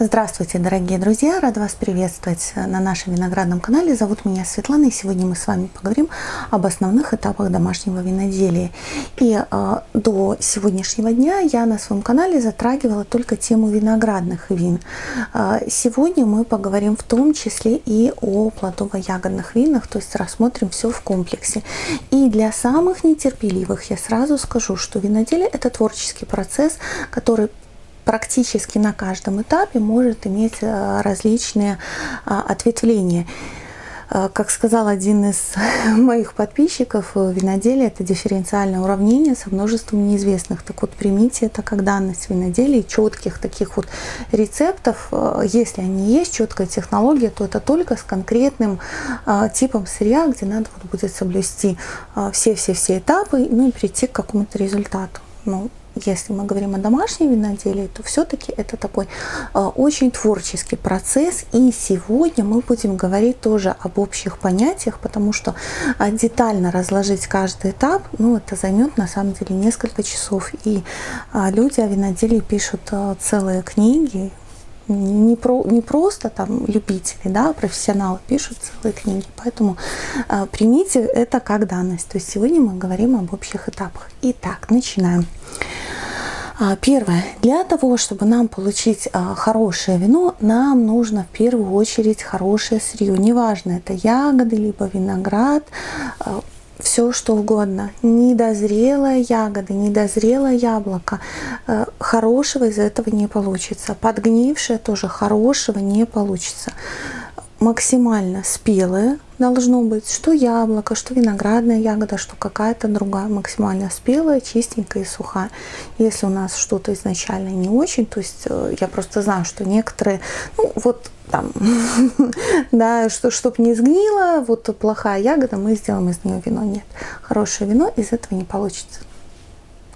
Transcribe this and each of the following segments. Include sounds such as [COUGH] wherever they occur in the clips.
Здравствуйте, дорогие друзья! Рад вас приветствовать на нашем виноградном канале. Зовут меня Светлана, и сегодня мы с вами поговорим об основных этапах домашнего виноделия. И э, до сегодняшнего дня я на своем канале затрагивала только тему виноградных вин. Э, сегодня мы поговорим в том числе и о плодово-ягодных винах, то есть рассмотрим все в комплексе. И для самых нетерпеливых я сразу скажу, что виноделие – это творческий процесс, который практически на каждом этапе может иметь э, различные а, ответвления. Э, как сказал один из [LAUGHS] моих подписчиков, виноделие – это дифференциальное уравнение со множеством неизвестных. Так вот, примите это как данность виноделия, четких таких вот рецептов. Э, если они есть, четкая технология, то это только с конкретным типом сырья, где надо будет соблюсти все-все-все этапы, ну и прийти к какому-то результату. Ну, если мы говорим о домашнем виноделии, то все-таки это такой э, очень творческий процесс. И сегодня мы будем говорить тоже об общих понятиях, потому что э, детально разложить каждый этап, ну, это займет на самом деле несколько часов. И э, люди о виноделии пишут целые книги, не, про, не просто там любители, да, а профессионалы пишут целые книги. Поэтому э, примите это как данность. То есть сегодня мы говорим об общих этапах. Итак, начинаем. А, первое. Для того, чтобы нам получить а, хорошее вино, нам нужно в первую очередь хорошее сырье. Неважно, это ягоды, либо виноград, а, все что угодно. Недозрелая ягода, недозрелое яблоко. Хорошего из этого не получится. Подгнившее тоже хорошего не получится максимально спелое должно быть, что яблоко, что виноградная ягода, что какая-то другая, максимально спелая, чистенькая и сухая. Если у нас что-то изначально не очень, то есть э, я просто знаю, что некоторые, ну вот там, [LAUGHS] да, что, чтобы не сгнило, вот плохая ягода, мы сделаем из нее вино. Нет, хорошее вино из этого не получится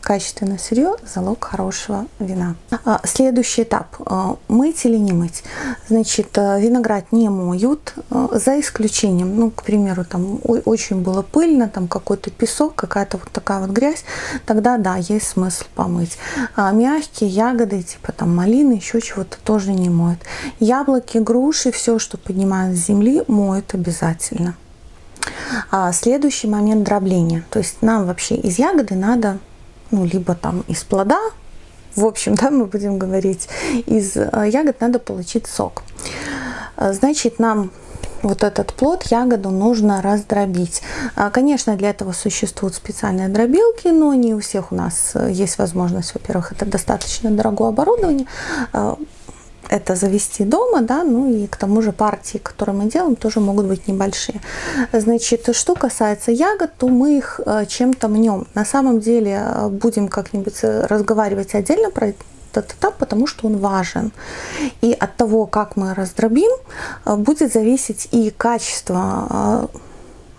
качественное сырье – залог хорошего вина. А, следующий этап а, – мыть или не мыть. Значит, а, виноград не моют, за исключением, ну, к примеру, там очень было пыльно, там какой-то песок, какая-то вот такая вот грязь, тогда, да, есть смысл помыть. Мягкие ягоды, типа там малины, еще чего-то тоже не моют. Яблоки, груши, все, что поднимают с земли, моют обязательно. А следующий момент дробления. То есть нам вообще из ягоды надо ну, либо там из плода, в общем, да, мы будем говорить, из э, ягод надо получить сок. Э, значит, нам вот этот плод, ягоду нужно раздробить. А, конечно, для этого существуют специальные дробилки, но не у всех у нас э, есть возможность. Во-первых, это достаточно дорогое оборудование это завести дома, да, ну и к тому же партии, которые мы делаем, тоже могут быть небольшие. Значит, что касается ягод, то мы их э, чем-то мнем. На самом деле э, будем как-нибудь э, разговаривать отдельно про этот этап, потому что он важен. И от того, как мы раздробим, будет зависеть и качество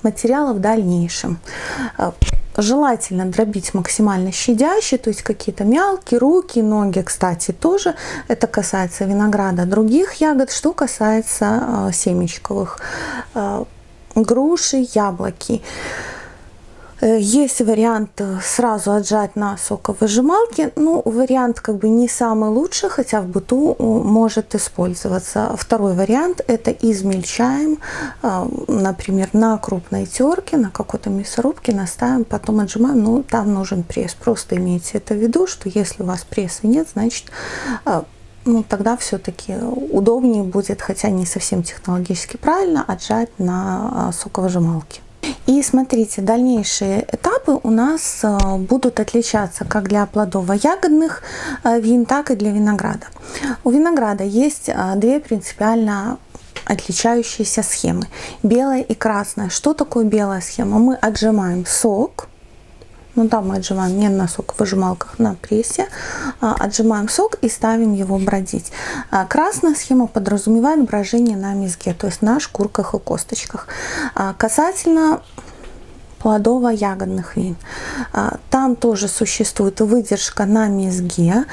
материала в дальнейшем. Желательно дробить максимально щадяще, то есть какие-то мелкие, руки, ноги, кстати, тоже. Это касается винограда, других ягод. Что касается э, семечковых, э, груши, яблоки. Э, есть вариант э, сразу отжать на соковыжималке. Ну, вариант как бы не самый лучший, хотя в быту э, может использоваться. Второй вариант – это измельчаем, например, на крупной терке, на какой-то мясорубке, наставим, потом отжимаем. Ну, там нужен пресс. Просто имейте это в виду, что если у вас пресса нет, значит ну, тогда все-таки удобнее будет, хотя не совсем технологически правильно, отжать на соковыжималке. И смотрите, дальнейшие этапы у нас э, будут отличаться как для плодово-ягодных э, вин, так и для винограда. У винограда есть э, две принципиально отличающиеся схемы. Белая и красная. Что такое белая схема? Мы отжимаем сок, ну да, мы отжимаем не на соковыжималках, на прессе. А, отжимаем сок и ставим его бродить. А, красная схема подразумевает брожение на мезге, то есть на шкурках и косточках. А, касательно плодово-ягодных вин. Там тоже существует выдержка на мезге.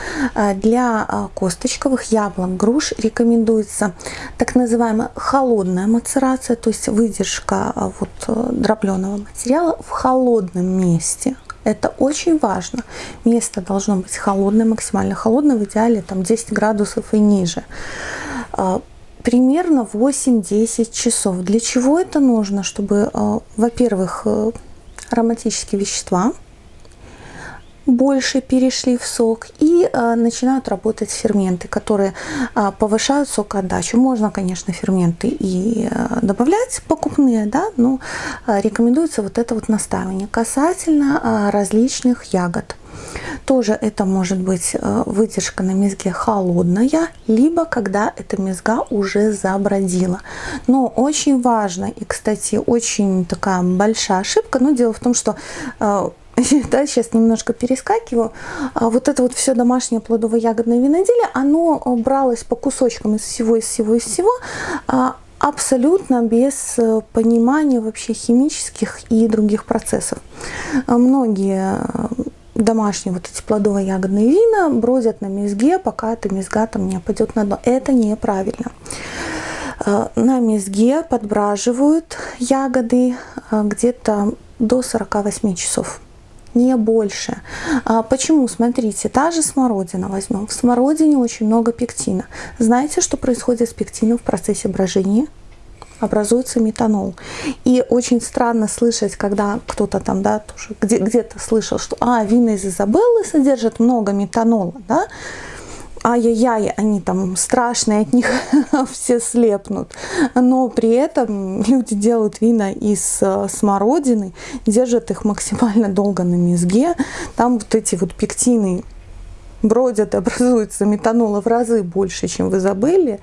Для косточковых яблок, груш рекомендуется так называемая холодная мацерация, то есть выдержка вот дробленого материала в холодном месте Это очень важно. Место должно быть холодное, максимально холодное, в идеале там 10 градусов и ниже. А, примерно 8-10 часов. Для чего это нужно? Чтобы, а, во-первых, э, ароматические вещества – больше перешли в сок и э, начинают работать ферменты, которые э, повышают сокоотдачу. Можно, конечно, ферменты и э, добавлять покупные, да, но рекомендуется вот это вот настаивание. Касательно различных ягод. Тоже это может быть выдержка на мезге холодная, либо когда эта мезга уже забродила. Но очень важно, и, кстати, очень такая большая ошибка, но дело в том, что [LAUGHS] да, сейчас немножко перескакиваю, а вот это вот все домашнее плодово-ягодное виноделие, оно бралось по кусочкам из всего, из всего, из всего, а, абсолютно без э, понимания вообще химических и других процессов. А многие э, домашние вот эти плодово-ягодные вина бродят на мезге, пока эта мезга там не опадет на дно. Это неправильно. Э, на мезге подбраживают ягоды где-то до 48 часов не больше. А почему? Смотрите, та же смородина возьмем. В смородине очень много пектина. Знаете, что происходит с пектином в процессе брожения? образуется метанол. И очень странно слышать, когда кто-то там, да, тоже где, где-то слышал, что, а, вина из Изабеллы содержат много метанола, да, ай-яй-яй, они там страшные, от них [LAUGHS] все слепнут. Но при этом люди делают вина из э, смородины, держат их максимально долго на мезге. Там вот эти вот пектины бродят, [LAUGHS] образуется метанола в разы больше, чем вы забыли.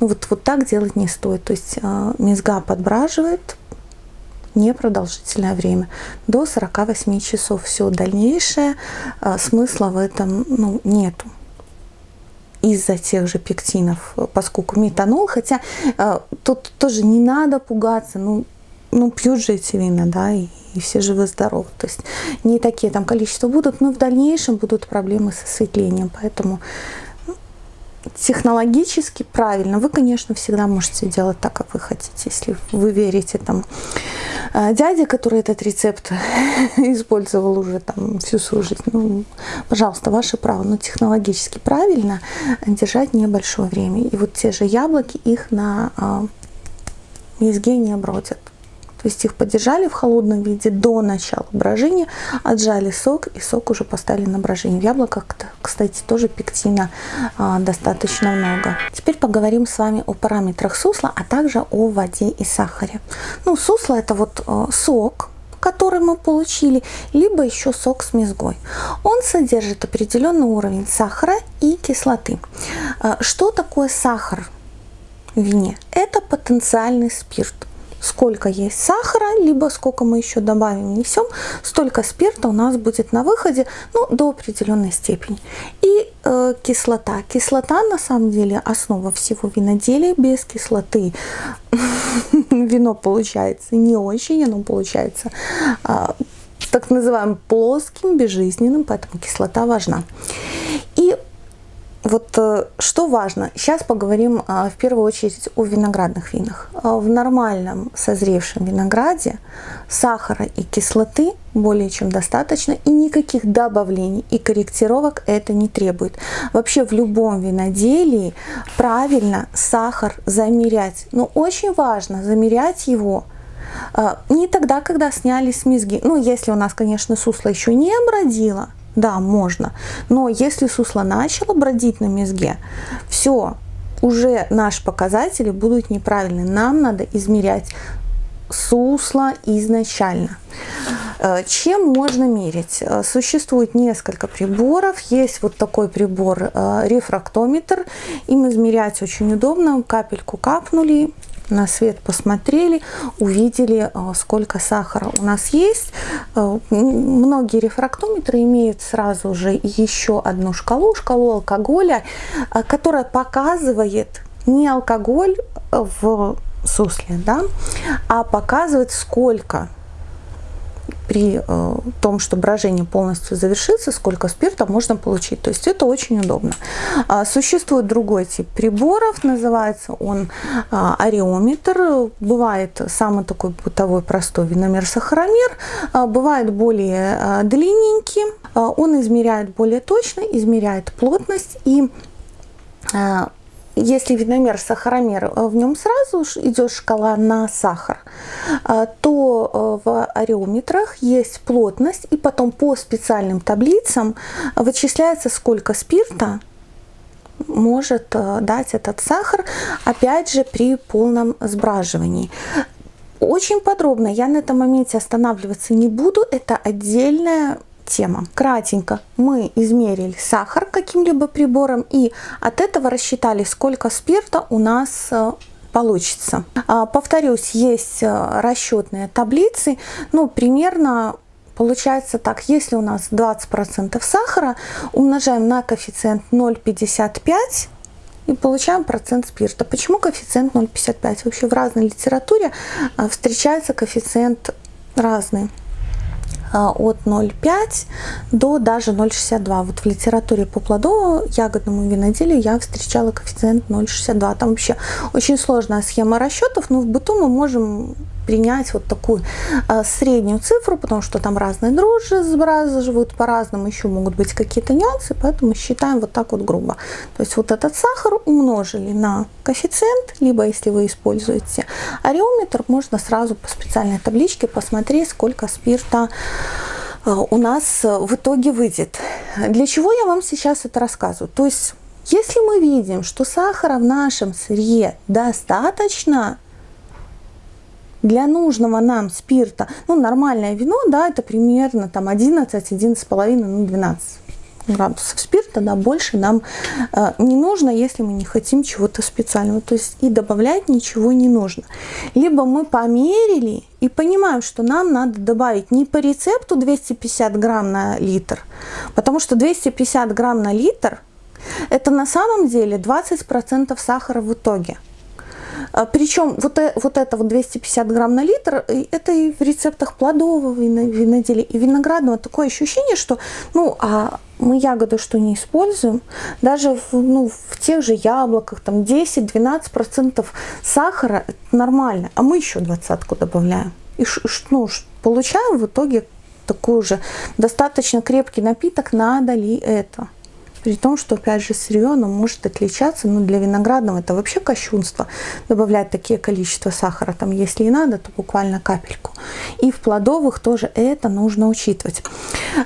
Ну вот, вот так делать не стоит. То есть э, мезга подбраживает, непродолжительное время, до 48 часов. Все дальнейшее э, смысла в этом ну, нету из-за тех же пектинов, поскольку метанол, хотя э, тут тоже не надо пугаться, ну, ну пьют же эти вина, да, и, и все живы-здоровы. То есть не такие там количества будут, но в дальнейшем будут проблемы с осветлением. Поэтому технологически правильно. Вы, конечно, всегда можете делать так, как вы хотите, если вы верите там э, дяде, который этот рецепт [LAUGHS] использовал уже там всю свою жизнь. Ну, пожалуйста, ваше право, но технологически правильно держать небольшое время. И вот те же яблоки, их на э, мезге не бродят. То есть их подержали в холодном виде до начала брожения, отжали сок и сок уже поставили на брожение. В яблоках, кстати, тоже пектина а, достаточно много. Теперь поговорим с вами о параметрах сусла, а также о воде и сахаре. Ну, сусло это вот а, сок, который мы получили, либо еще сок с мезгой. Он содержит определенный уровень сахара и кислоты. А, что такое сахар в вине? Это потенциальный спирт сколько есть сахара, либо сколько мы еще добавим, несем, столько спирта у нас будет на выходе, ну, до определенной степени. И э, кислота. Кислота, на самом деле, основа всего виноделия. Без кислоты [LAUGHS] вино получается не очень, оно получается э, так называемым плоским, безжизненным, поэтому кислота важна. И вот э, что важно, сейчас поговорим а, в первую очередь о виноградных винах. А, в нормальном созревшем винограде сахара и кислоты более чем достаточно, и никаких добавлений и корректировок это не требует. Вообще в любом виноделии правильно сахар замерять, но очень важно замерять его а, не тогда, когда сняли с мезги, ну если у нас, конечно, сусло еще не обродило, да, можно. Но если сусло начало бродить на мезге, все, уже наши показатели будут неправильны. Нам надо измерять сусло изначально. Э, чем можно мерить? Э, существует несколько приборов. Есть вот такой прибор э, рефрактометр. Им измерять очень удобно. Капельку капнули, на свет посмотрели, увидели, э, сколько сахара у нас есть. Э, многие рефрактометры имеют сразу же еще одну шкалу, шкалу алкоголя, э, которая показывает не алкоголь в сусле, да, а показывает, сколько при э, том, что брожение полностью завершится, сколько спирта можно получить. То есть это очень удобно. А, существует другой тип приборов, называется он а, ареометр. Бывает самый такой бытовой простой виномер-сахаромер, а, бывает более длинненький, он измеряет более точно, измеряет плотность и если виномер сахаромер, э, в нем сразу идет шкала на сахар, э, то э, в ареометрах есть плотность, и потом по специальным таблицам вычисляется, сколько спирта может дать этот сахар, опять же, при полном сбраживании. Очень подробно я на этом моменте останавливаться не буду, это отдельная тема. Кратенько мы измерили сахар каким-либо прибором и от этого рассчитали, сколько спирта у нас э, получится. А, повторюсь, есть э, расчетные таблицы, ну, примерно Получается так, если у нас 20% сахара, умножаем на коэффициент 0,55 и получаем процент спирта. Почему коэффициент 0,55? Вообще в разной литературе э, встречается коэффициент разный. А, от 0,5 до даже 0,62. Вот в литературе по плодово-ягодному виноделию я встречала коэффициент 0,62. Там вообще очень сложная схема расчетов, но в быту мы можем принять вот такую а, среднюю цифру, потому что там разные дрожжи сбразывают по-разному, еще могут быть какие-то нюансы, поэтому считаем вот так вот грубо. То есть вот этот сахар умножили на коэффициент, либо если вы используете ареометр, можно сразу по специальной табличке посмотреть, сколько спирта а, у нас в итоге выйдет. Для чего я вам сейчас это рассказываю? То есть если мы видим, что сахара в нашем сырье достаточно, для нужного нам спирта, ну, нормальное вино, да, это примерно там 11, 11,5, ну, 12 градусов спирта, да, больше нам э, не нужно, если мы не хотим чего-то специального. То есть и добавлять ничего не нужно. Либо мы померили и понимаем, что нам надо добавить не по рецепту 250 грамм на литр, потому что 250 грамм на литр это на самом деле 20% сахара в итоге. А, Причем вот, э, вот это вот 250 грамм на литр, это и в рецептах плодового виноделия, и виноградного такое ощущение, что ну, а мы ягоды что не используем, даже в, ну, в тех же яблоках, там 10-12% сахара, это нормально, а мы еще двадцатку добавляем. И ну, получаем в итоге такой же достаточно крепкий напиток, надо ли это? При том, что, опять же, сырье, оно может отличаться, но для виноградного это вообще кощунство, добавлять такие количество сахара, там, если и надо, то буквально капельку. И в плодовых тоже это нужно учитывать.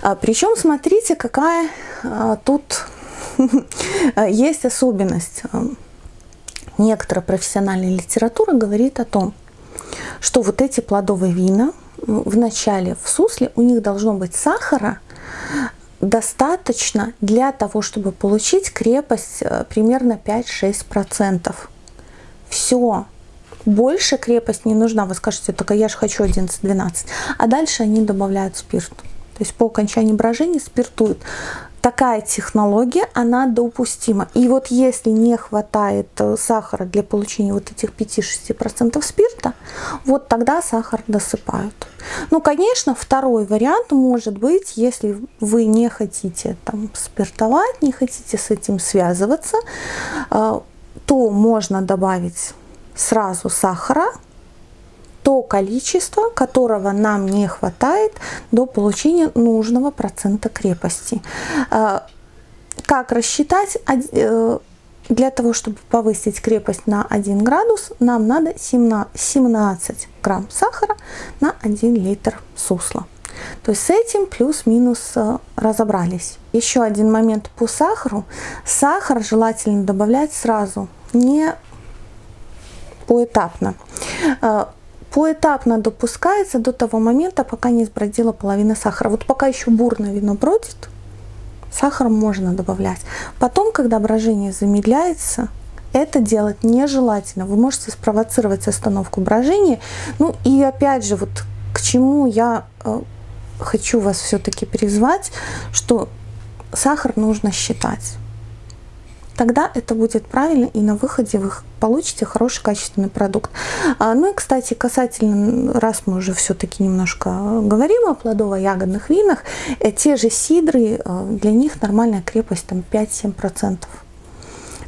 А, причем, смотрите, какая а, тут [LAUGHS] есть особенность. Некоторая профессиональная литература говорит о том, что вот эти плодовые вина в начале в сусле у них должно быть сахара достаточно для того, чтобы получить крепость э, примерно 5-6%. Все. Больше крепость не нужна. Вы скажете, только я же хочу 11-12. А дальше они добавляют спирт. То есть по окончании брожения спиртуют такая технология, она допустима. И вот если не хватает э, сахара для получения вот этих 5-6% спирта, вот тогда сахар досыпают. Ну, конечно, второй вариант может быть, если вы не хотите там спиртовать, не хотите с этим связываться, э, то можно добавить сразу сахара, то количество, которого нам не хватает до получения нужного процента крепости. А, как рассчитать? Э, для того, чтобы повысить крепость на 1 градус, нам надо 17 грамм сахара на 1 литр сусла. То есть с этим плюс-минус э, разобрались. Еще один момент по сахару. Сахар желательно добавлять сразу, не поэтапно. Поэтапно допускается до того момента, пока не сбродила половина сахара. Вот пока еще бурное вино бродит, сахар можно добавлять. Потом, когда брожение замедляется, это делать нежелательно. Вы можете спровоцировать остановку брожения. Ну и опять же, вот к чему я э, хочу вас все-таки призвать, что сахар нужно считать. Тогда это будет правильно, и на выходе вы получите хороший качественный продукт. А, ну и, кстати, касательно, раз мы уже все-таки немножко говорим о плодово-ягодных винах, э, те же сидры, э, для них нормальная крепость там 5-7%.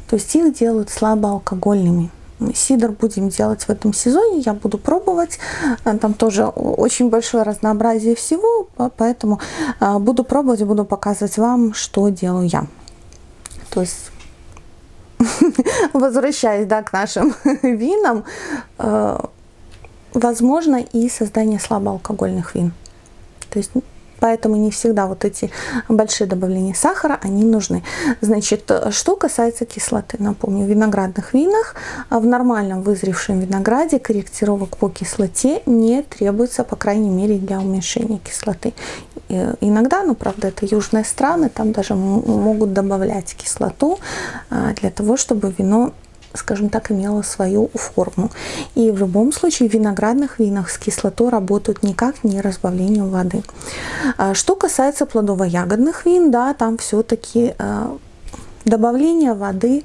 То есть их делают слабоалкогольными. Сидр будем делать в этом сезоне, я буду пробовать. Э, там тоже очень большое разнообразие всего, поэтому буду пробовать, буду показывать вам, что делаю я. То есть [LAUGHS] возвращаясь да, к нашим [LAUGHS] винам, э, возможно и создание слабоалкогольных вин. То есть Поэтому не всегда вот эти большие добавления сахара, они нужны. Значит, что касается кислоты, напомню, в виноградных винах, в нормальном вызревшем винограде корректировок по кислоте не требуется, по крайней мере, для уменьшения кислоты. Иногда, ну, правда, это южные страны, там даже могут добавлять кислоту а, для того, чтобы вино скажем так, имела свою форму. И в любом случае в виноградных винах с кислотой работают никак не разбавлением воды. А что касается плодово-ягодных вин, да, там все-таки а, добавление воды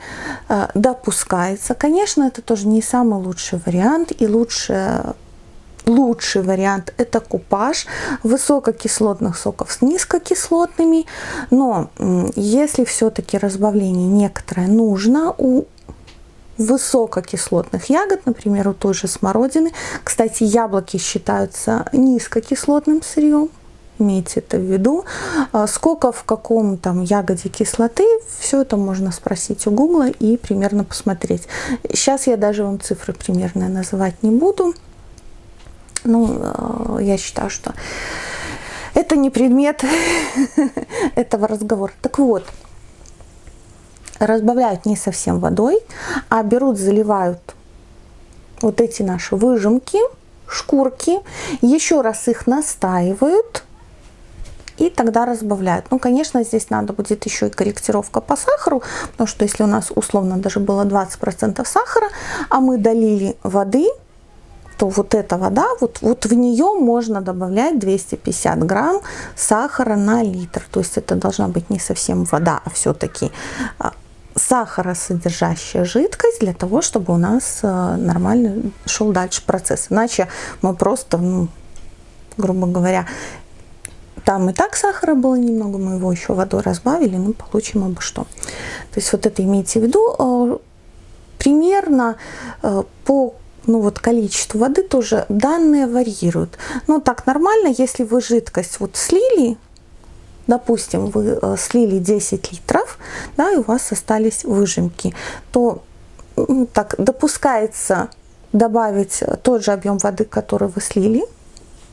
а, допускается. Конечно, это тоже не самый лучший вариант и лучше лучший вариант это купаж высококислотных соков с низкокислотными но если все-таки разбавление некоторое нужно у высококислотных ягод, например, у той же смородины. Кстати, яблоки считаются низкокислотным сырьем, имейте это в виду. А сколько в каком там ягоде кислоты, все это можно спросить у гугла и примерно посмотреть. Сейчас я даже вам цифры примерно называть не буду. Ну, а, я считаю, что это не предмет [LAUGHS] этого разговора. Так вот, разбавляют не совсем водой, а берут, заливают вот эти наши выжимки, шкурки, еще раз их настаивают и тогда разбавляют. Ну, конечно, здесь надо будет еще и корректировка по сахару, потому что если у нас условно даже было 20% сахара, а мы долили воды, то вот эта вода, вот, вот в нее можно добавлять 250 грамм сахара на литр. То есть это должна быть не совсем вода, а все-таки а, сахаросодержащая жидкость для того, чтобы у нас э, нормально шел дальше процесс. Иначе мы просто, ну, грубо говоря, там и так сахара было немного, мы его еще водой разбавили, ну, получим обо что. То есть вот это имейте в виду. Э, примерно э, по ну вот количеству воды тоже данные варьируют. Ну так нормально, если вы жидкость вот слили, допустим, вы э, слили 10 литров, да, и у вас остались выжимки, то так допускается добавить тот же объем воды, который вы слили,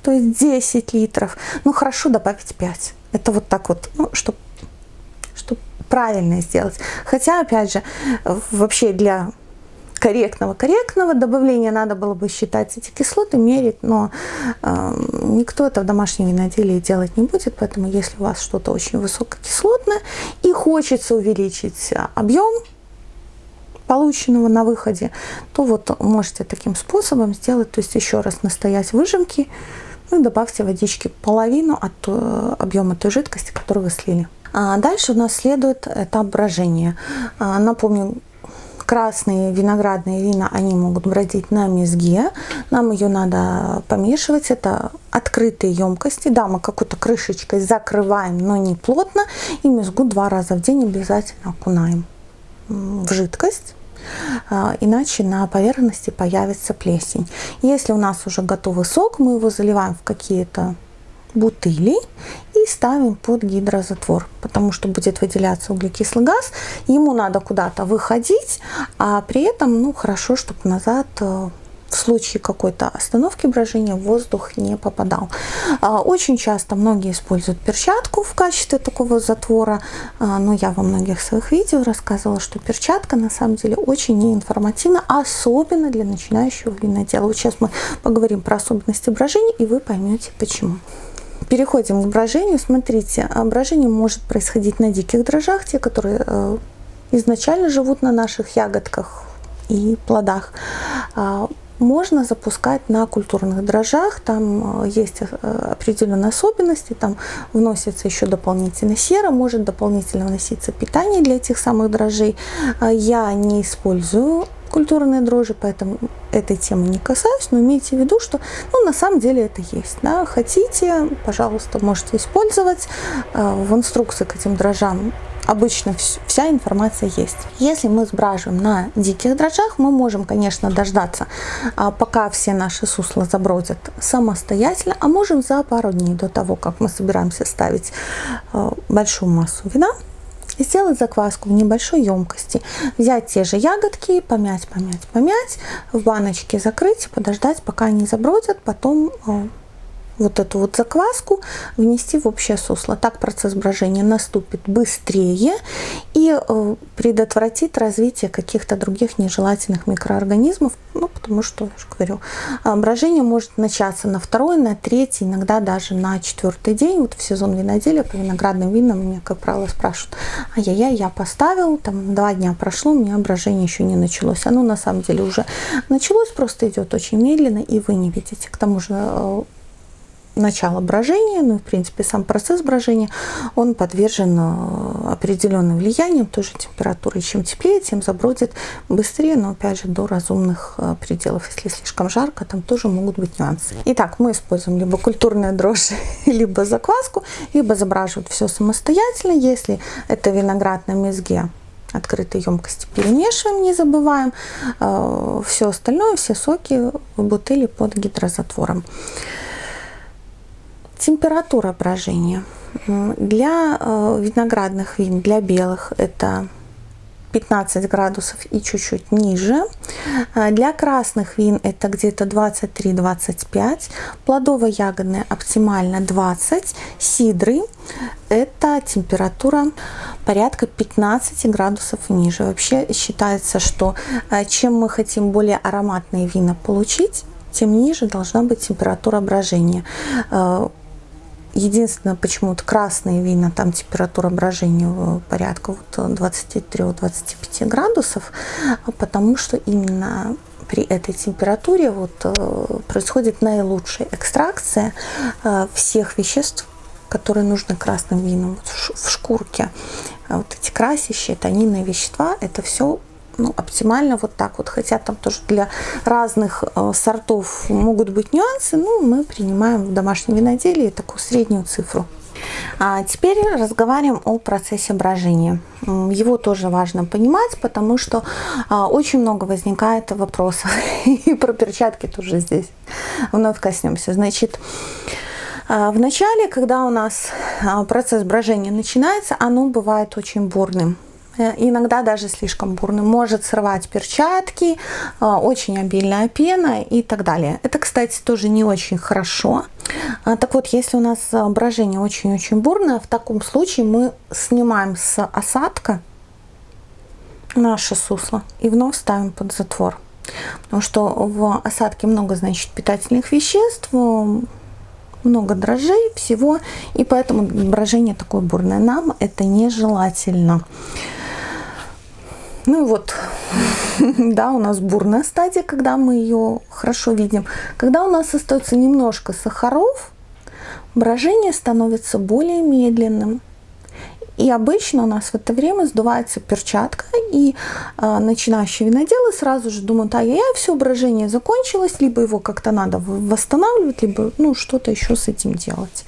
то есть 10 литров. Ну хорошо добавить 5. Это вот так вот, ну, чтобы чтоб правильно сделать. Хотя, опять же, вообще для корректного корректного добавления надо было бы считать эти кислоты, мерить, но э, никто это в домашнем виноделии делать не будет, поэтому если у вас что-то очень высококислотное и хочется увеличить объем полученного на выходе, то вот можете таким способом сделать, то есть еще раз настоять выжимки, ну и добавьте водички половину от э, объема той жидкости, которую вы слили. А дальше у нас следует этап брожения. А, напомню, красные виноградные вина, они могут бродить на мезге. Нам ее надо помешивать. Это открытые емкости. Да, мы какой-то крышечкой закрываем, но не плотно. И мезгу два раза в день обязательно окунаем в жидкость а, иначе на поверхности появится плесень. Если у нас уже готовый сок, мы его заливаем в какие-то бутыли и ставим под гидрозатвор, потому что будет выделяться углекислый газ, ему надо куда-то выходить, а при этом ну, хорошо, чтобы назад э, в случае какой-то остановки брожения воздух не попадал. А, очень часто многие используют перчатку в качестве такого затвора, а, но я во многих своих видео рассказывала, что перчатка на самом деле очень неинформативна, особенно для начинающего винодела. Вот сейчас мы поговорим про особенности брожения, и вы поймете почему. Переходим к брожению. Смотрите, а, брожение может происходить на диких дрожжах, те, которые э, изначально живут на наших ягодках и плодах. можно запускать на культурных дрожжах. Там есть определенные особенности. Там вносится еще дополнительно сера, может дополнительно вноситься питание для этих самых дрожжей. Я не использую культурные дрожжи, поэтому этой темы не касаюсь, но имейте в виду, что ну, на самом деле это есть. Да? Хотите, пожалуйста, можете использовать. А, в инструкции к этим дрожжам обычно вся информация есть. Если мы сбраживаем на диких дрожжах, мы можем, конечно, дождаться, а, пока все наши сусла забродят самостоятельно, а можем за пару дней до того, как мы собираемся ставить а, большую массу вина, сделать закваску в небольшой емкости, взять те же ягодки, помять, помять, помять, в баночке закрыть, подождать, пока они забродят, потом э, вот эту вот закваску внести в общее сусло. Так процесс брожения наступит быстрее и э, предотвратит развитие каких-то других нежелательных микроорганизмов, ну, потому что, я же говорю, э, брожение может начаться на второй, на третий, иногда даже на четвертый день. Вот в сезон виноделия по виноградным винам меня, как правило, спрашивают, ай-яй-яй, я поставил, там два дня прошло, у меня брожение еще не началось. Оно на самом деле уже началось, просто идет очень медленно, и вы не видите. К тому же э, начало брожения, ну и в принципе сам процесс брожения, он подвержен э, определенным влияниям, тоже температуры. Чем теплее, тем забродит быстрее, но опять же до разумных э, пределов. Если слишком жарко, там тоже могут быть нюансы. Итак, мы используем либо культурные дрожжи, [LAUGHS] либо закваску, либо забраживать все самостоятельно. Если это виноград на мезге, открытой емкости перемешиваем, не забываем. Э, все остальное, все соки в бутыли под гидрозатвором. Температура брожения. Для э, виноградных вин, для белых, это 15 градусов и чуть-чуть ниже. Э, для красных вин это где-то 23-25. Плодово-ягодные оптимально 20. Сидры это температура порядка 15 градусов ниже. Вообще считается, что э, чем мы хотим более ароматные вина получить, тем ниже должна быть температура брожения. Единственное, почему-то красные вина, там температура брожения порядка вот 23-25 градусов, потому что именно при этой температуре вот э, происходит наилучшая экстракция э, всех веществ, которые нужны красным винам в шкурке. Вот эти красящие, тонинные вещества, это все ну, оптимально вот так вот. Хотя там тоже для разных э, сортов могут быть нюансы, но мы принимаем в домашнем виноделии такую среднюю цифру. А теперь разговариваем о процессе брожения. Его тоже важно понимать, потому что а, очень много возникает вопросов. [LAUGHS] И про перчатки тоже здесь вновь коснемся. Значит, а, в начале, когда у нас а, процесс брожения начинается, оно бывает очень бурным. Э, иногда даже слишком бурный, может срывать перчатки, э, очень обильная пена и так далее. Это, кстати, тоже не очень хорошо. А, так вот, если у нас брожение очень-очень бурное, в таком случае мы снимаем с осадка наше сусло и вновь ставим под затвор. Потому что в осадке много, значит, питательных веществ, много дрожжей, всего, и поэтому брожение такое бурное. Нам это нежелательно. Ну вот, [LAUGHS] да, у нас бурная стадия, когда мы ее хорошо видим. Когда у нас остается немножко сахаров, брожение становится более медленным. И обычно у нас в это время сдувается перчатка, и э, начинающие виноделы сразу же думают, а я все, брожение закончилось, либо его как-то надо восстанавливать, либо ну, что-то еще с этим делать.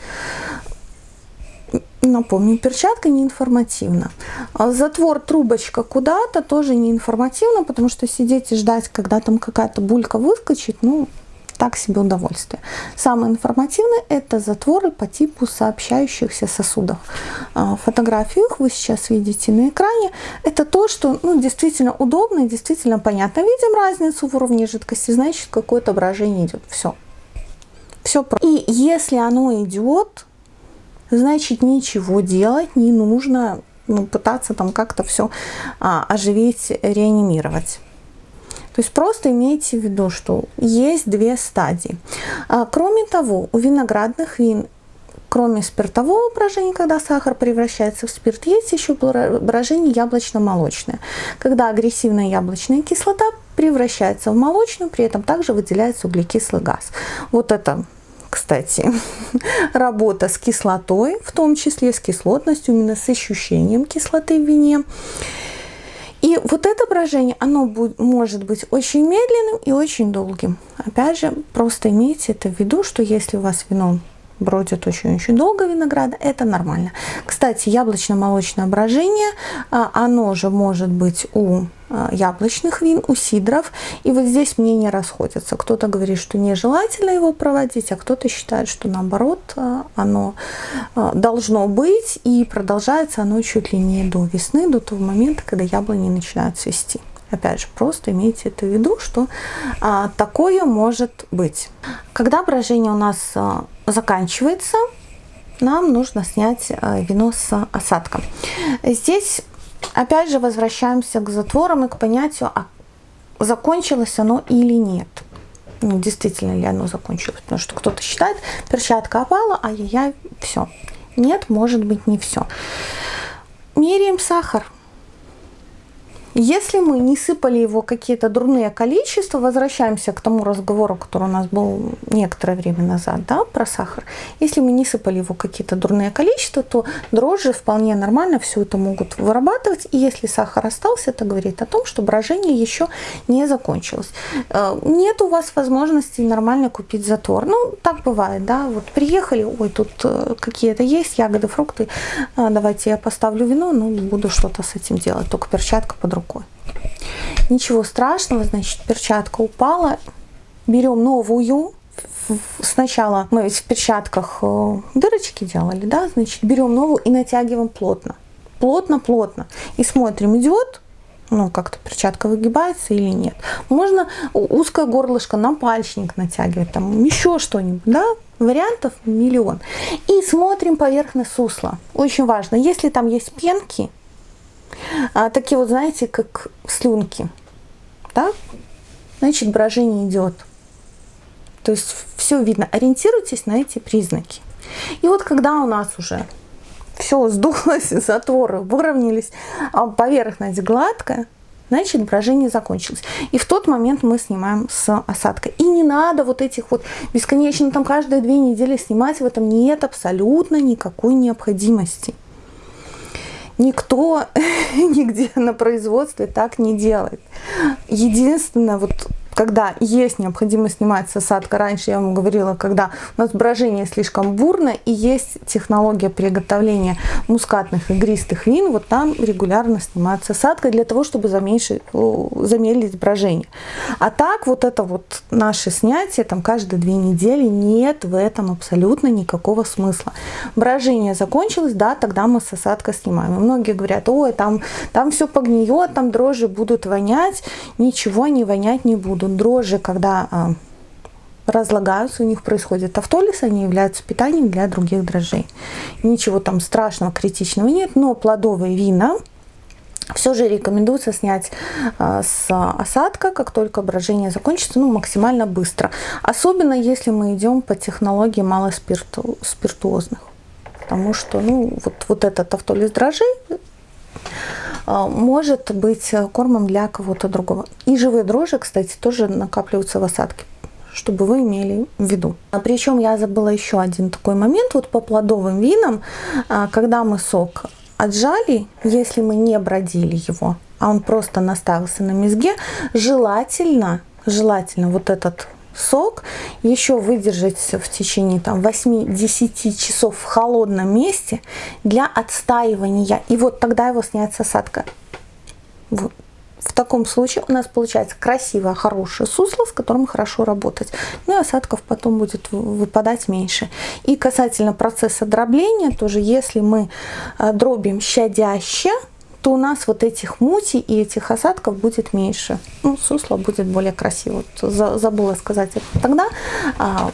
Напомню, перчатка не информативна. А затвор, трубочка куда-то тоже не информативно, потому что сидеть и ждать, когда там какая-то булька выскочит, ну, так себе удовольствие. Самое информативное – это затворы по типу сообщающихся сосудов. А, фотографию их вы сейчас видите на экране. Это то, что ну, действительно удобно и действительно понятно. Видим разницу в уровне жидкости, значит, какое-то брожение идет. Все. Все. И если оно идет, значит ничего делать не нужно, ну, пытаться там как-то все а, оживить, реанимировать. То есть просто имейте в виду, что есть две стадии. А, кроме того, у виноградных вин, кроме спиртового брожения, когда сахар превращается в спирт, есть еще брожение яблочно-молочное, когда агрессивная яблочная кислота превращается в молочную, при этом также выделяется углекислый газ. Вот это кстати, [LAUGHS] работа с кислотой, в том числе с кислотностью, именно с ощущением кислоты в вине. И вот это брожение, оно будет, может быть очень медленным и очень долгим. Опять же, просто имейте это в виду, что если у вас вино бродит очень-очень долго винограда, это нормально. Кстати, яблочно-молочное брожение, а, оно же может быть у яблочных вин, у сидров. И вот здесь мнения расходятся. Кто-то говорит, что нежелательно его проводить, а кто-то считает, что наоборот а, оно должно быть и продолжается оно чуть ли не до весны, до того момента, когда яблони начинают цвести. Опять же, просто имейте это в виду, что а, такое может быть. Когда брожение у нас а, заканчивается, нам нужно снять а, вино с осадком. Здесь, опять же, возвращаемся к затворам и к понятию, а закончилось оно или нет. Ну, действительно ли оно закончилось. Потому что кто-то считает, перчатка опала, ай-яй-яй, все. Нет, может быть, не все. Меряем сахар. Если мы не сыпали его какие-то дурные количества, возвращаемся к тому разговору, который у нас был некоторое время назад, да, про сахар. Если мы не сыпали его какие-то дурные количества, то дрожжи вполне нормально все это могут вырабатывать. И если сахар остался, это говорит о том, что брожение еще не закончилось. Э, нет у вас возможности нормально купить затвор. Ну, так бывает, да, вот приехали, ой, тут э, какие-то есть ягоды, фрукты, э, давайте я поставлю вино, ну, буду что-то с этим делать, только перчатка под рукой. Ничего страшного, значит, перчатка упала. Берем новую. Сначала мы ведь в перчатках э, дырочки делали, да, значит, берем новую и натягиваем плотно. Плотно-плотно. И смотрим, идет ну, как-то перчатка выгибается или нет. Можно узкое горлышко на пальчник натягивать, там еще что-нибудь, да, вариантов миллион. И смотрим поверхность сусла. Очень важно, если там есть пенки, а, такие вот, знаете, как слюнки. Да? Значит, брожение идет. То есть все видно. Ориентируйтесь на эти признаки. И вот когда у нас уже все сдулось, [LAUGHS] затворы выровнялись, а поверхность гладкая, значит брожение закончилось. И в тот момент мы снимаем с осадка. И не надо вот этих вот бесконечно там каждые две недели снимать, в этом нет абсолютно никакой необходимости. Никто [LAUGHS] нигде на производстве так не делает. Единственное, вот когда есть необходимость снимать с осадка, раньше я вам говорила, когда у нас брожение слишком бурно и есть технология приготовления мускатных игристых вин, вот там регулярно снимается осадка для того, чтобы замедлить брожение. А так вот это вот наше снятие, там каждые две недели, нет в этом абсолютно никакого смысла. Брожение закончилось, да, тогда мы с осадка снимаем. И многие говорят, ой, там, там все погниет, там дрожжи будут вонять, ничего они вонять не будут дрожжи, когда а, разлагаются, у них происходит автолиз, они являются питанием для других дрожжей. Ничего там страшного, критичного нет, но плодовые вина все же рекомендуется снять а, с осадка, как только брожение закончится, ну, максимально быстро. Особенно, если мы идем по технологии малоспиртуозных. Потому что, ну, вот, вот этот автолиз дрожжей а, может быть кормом для кого-то другого. И живые дрожжи, кстати, тоже накапливаются в осадке чтобы вы имели в виду. А причем я забыла еще один такой момент, вот по плодовым винам, а, когда мы сок отжали, если мы не бродили его, а он просто наставился на мезге, желательно, желательно вот этот сок, еще выдержать в течение там 8-10 часов в холодном месте для отстаивания. И вот тогда его снять с осадка. Вот. В таком случае у нас получается красивое, хорошее сусло, с которым хорошо работать. Ну и осадков потом будет выпадать меньше. И касательно процесса дробления, тоже если мы э, дробим щадяще, то у нас вот этих мути и этих осадков будет меньше. Ну, сусло будет более красиво. Вот забыла сказать это тогда. А,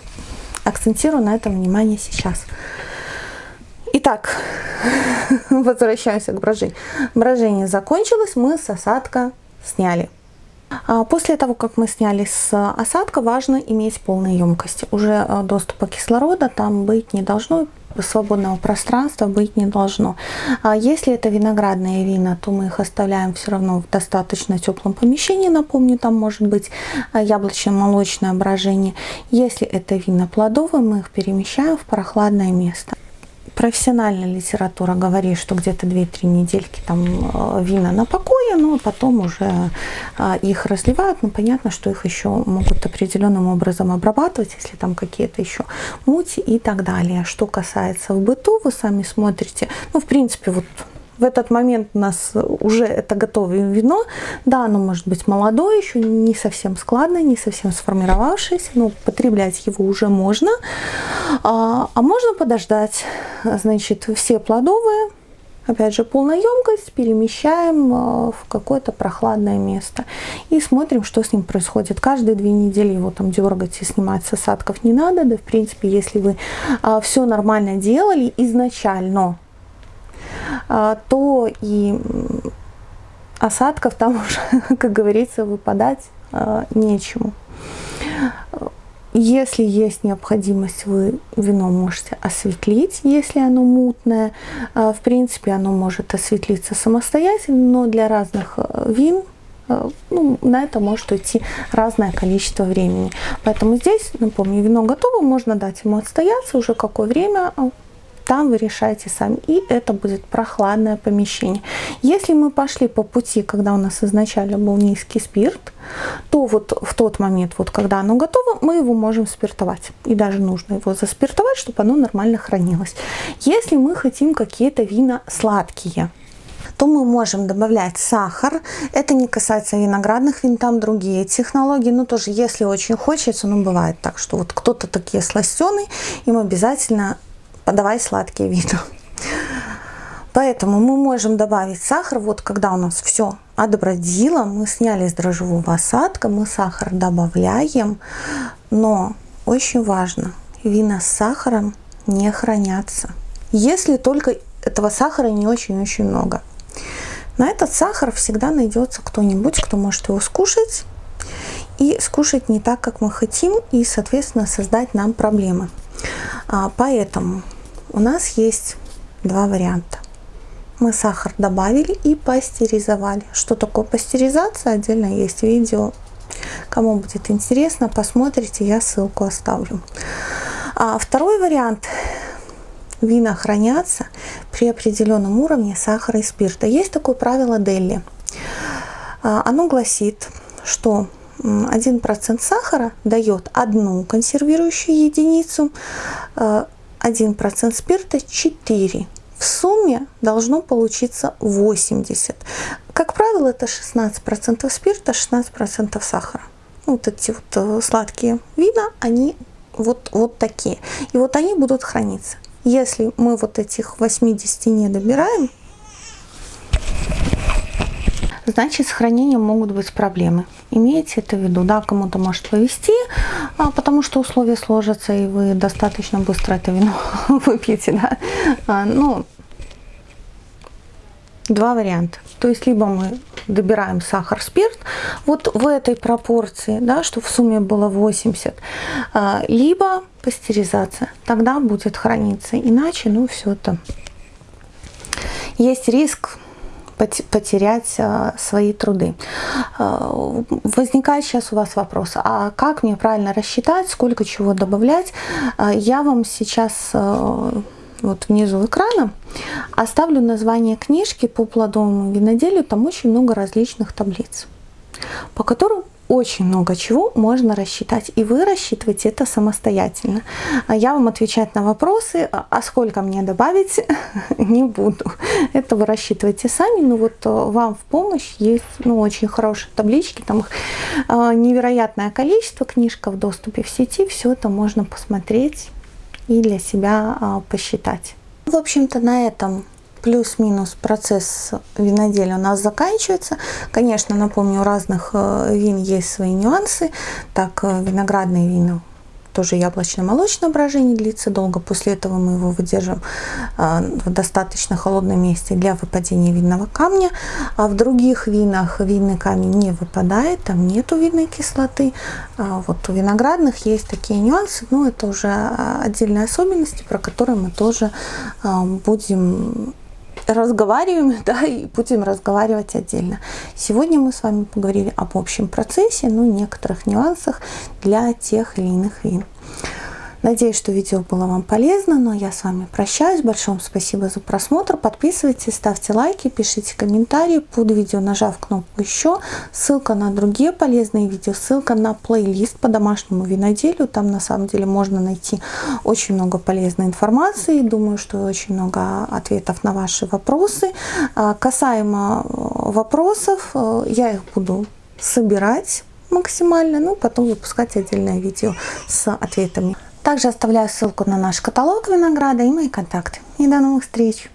акцентирую на этом внимание сейчас. Итак, [LAUGHS] возвращаемся к брожению. Брожение закончилось, мы с осадка сняли. А после того, как мы сняли с осадка, важно иметь полные емкости. Уже э, доступа кислорода там быть не должно, свободного пространства быть не должно. А если это виноградные вина, то мы их оставляем все равно в достаточно теплом помещении. Напомню, там может быть а, яблочно-молочное брожение. Если это вина плодовые, мы их перемещаем в прохладное место профессиональная литература говорит, что где-то 2-3 недельки там э, вина на покое, но потом уже э, их разливают. Ну, понятно, что их еще могут определенным образом обрабатывать, если там какие-то еще мути и так далее. Что касается в быту, вы сами смотрите, ну, в принципе, вот в этот момент у нас уже это готовое вино. Да, оно может быть молодое, еще не совсем складное, не совсем сформировавшееся, но потреблять его уже можно. А, а можно подождать. Значит, все плодовые, опять же, полная емкость, перемещаем а, в какое-то прохладное место и смотрим, что с ним происходит. Каждые две недели его там дергать и снимать с осадков не надо. Да, в принципе, если вы а, все нормально делали изначально, то и осадков там уже, [LAUGHS] как говорится, выпадать а, нечему. Если есть необходимость, вы вино можете осветлить, если оно мутное. А, в принципе, оно может осветлиться самостоятельно, но для разных вин ну, на это может уйти разное количество времени. Поэтому здесь, напомню, вино готово, можно дать ему отстояться уже какое время, там вы решаете сами. И это будет прохладное помещение. Если мы пошли по пути, когда у нас изначально был низкий спирт, то вот в тот момент, вот когда оно готово, мы его можем спиртовать. И даже нужно его заспиртовать, чтобы оно нормально хранилось. Если мы хотим какие-то вина сладкие, то мы можем добавлять сахар. Это не касается виноградных вин, там другие технологии. Но тоже, если очень хочется, ну бывает так, что вот кто-то такие сластеный, им обязательно подавай сладкие вина. Поэтому мы можем добавить сахар, вот когда у нас все отбродило, мы сняли с дрожжевого осадка, мы сахар добавляем, но очень важно, вина с сахаром не хранятся, если только этого сахара не очень-очень много. На этот сахар всегда найдется кто-нибудь, кто может его скушать, и скушать не так, как мы хотим, и, соответственно, создать нам проблемы. А, поэтому у нас есть два варианта. Мы сахар добавили и пастеризовали. Что такое пастеризация? Отдельно есть видео. Кому будет интересно, посмотрите, я ссылку оставлю. А второй вариант. Вина хранятся при определенном уровне сахара и спирта. Есть такое правило Делли. А, оно гласит, что 1% сахара дает одну консервирующую единицу, а, 1% спирта 4. В сумме должно получиться 80. Как правило, это 16% спирта, 16% сахара. Вот эти вот э, сладкие вина, они вот, вот такие. И вот они будут храниться. Если мы вот этих 80 не добираем, значит с хранением могут быть проблемы. Имейте это в виду, да, кому-то может повести, а, потому что условия сложатся, и вы достаточно быстро это вино [LAUGHS] выпьете, да. А, ну, два варианта. То есть либо мы добираем сахар, спирт, вот в этой пропорции, да, что в сумме было 80, а, либо пастеризация, тогда будет храниться. Иначе, ну, все это есть риск потерять а, свои труды. А, возникает сейчас у вас вопрос, а как мне правильно рассчитать, сколько чего добавлять? А, я вам сейчас вот внизу экрана оставлю название книжки по плодовому виноделию, там очень много различных таблиц, по которым очень много чего можно рассчитать, и вы рассчитываете это самостоятельно. А я вам отвечать на вопросы, а, а сколько мне добавить, [LAUGHS] не буду. Это вы рассчитываете сами, но вот э, вам в помощь есть ну, очень хорошие таблички, там их э, невероятное количество, книжка в доступе в сети, все это можно посмотреть и для себя а, посчитать. В общем-то, на этом плюс-минус процесс виноделия у нас заканчивается. Конечно, напомню, у разных э, вин есть свои нюансы. Так, э, виноградные вина тоже яблочно-молочное брожение длится долго. После этого мы его выдержим в достаточно холодном месте для выпадения винного камня. А в других винах винный камень не выпадает, там нету винной кислоты. Вот у виноградных есть такие нюансы, но это уже отдельные особенности, про которые мы тоже будем разговариваем, [LAUGHS] да, и будем разговаривать отдельно. Сегодня мы с вами поговорили об общем процессе, ну, некоторых нюансах для тех или иных вин. Надеюсь, что видео было вам полезно, но я с вами прощаюсь. Большое спасибо за просмотр. Подписывайтесь, ставьте лайки, пишите комментарии под видео, нажав кнопку «Еще». Ссылка на другие полезные видео, ссылка на плейлист по домашнему виноделию. Там на самом деле можно найти очень много полезной информации. Думаю, что очень много ответов на ваши вопросы. А, касаемо э, вопросов, э, я их буду собирать максимально, ну потом выпускать отдельное видео с ответами. Также оставляю ссылку на наш каталог винограда и мои контакты. И до новых встреч!